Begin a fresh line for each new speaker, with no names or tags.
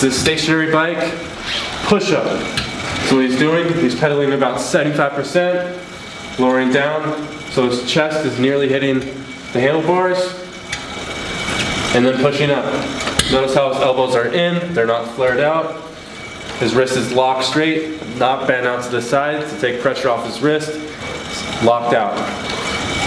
This stationary bike, push up. So what he's doing, he's pedaling about 75%, lowering down, so his chest is nearly hitting the handlebars, and then pushing up. Notice how his elbows are in, they're not flared out. His wrist is locked straight, not bent out to the side to take pressure off his wrist. Locked out.